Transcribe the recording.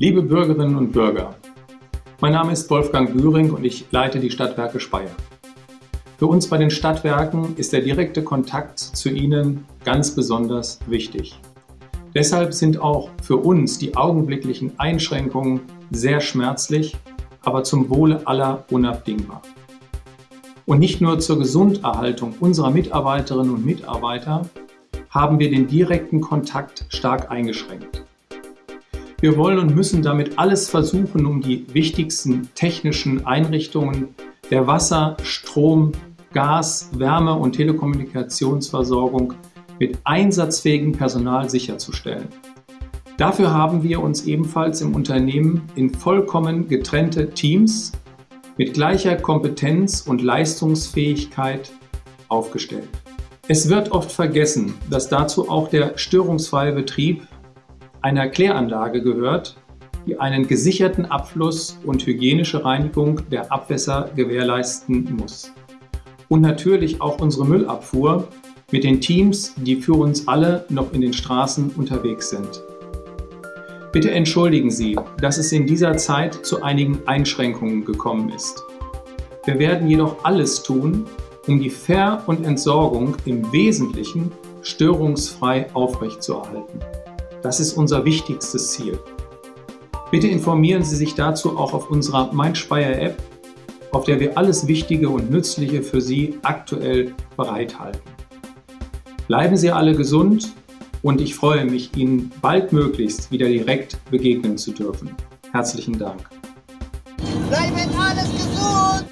Liebe Bürgerinnen und Bürger, mein Name ist Wolfgang Bühring und ich leite die Stadtwerke Speyer. Für uns bei den Stadtwerken ist der direkte Kontakt zu Ihnen ganz besonders wichtig. Deshalb sind auch für uns die augenblicklichen Einschränkungen sehr schmerzlich, aber zum Wohle aller unabdingbar. Und nicht nur zur Gesunderhaltung unserer Mitarbeiterinnen und Mitarbeiter haben wir den direkten Kontakt stark eingeschränkt. Wir wollen und müssen damit alles versuchen, um die wichtigsten technischen Einrichtungen der Wasser-, Strom-, Gas-, Wärme- und Telekommunikationsversorgung mit einsatzfähigem Personal sicherzustellen. Dafür haben wir uns ebenfalls im Unternehmen in vollkommen getrennte Teams mit gleicher Kompetenz und Leistungsfähigkeit aufgestellt. Es wird oft vergessen, dass dazu auch der störungsfreie Betrieb einer Kläranlage gehört, die einen gesicherten Abfluss und hygienische Reinigung der Abwässer gewährleisten muss. Und natürlich auch unsere Müllabfuhr mit den Teams, die für uns alle noch in den Straßen unterwegs sind. Bitte entschuldigen Sie, dass es in dieser Zeit zu einigen Einschränkungen gekommen ist. Wir werden jedoch alles tun, um die Ver- und Entsorgung im Wesentlichen störungsfrei aufrechtzuerhalten. Das ist unser wichtigstes Ziel. Bitte informieren Sie sich dazu auch auf unserer MeinSpeyer App, auf der wir alles Wichtige und Nützliche für Sie aktuell bereithalten. Bleiben Sie alle gesund und ich freue mich, Ihnen baldmöglichst wieder direkt begegnen zu dürfen. Herzlichen Dank. Bleiben alles gesund!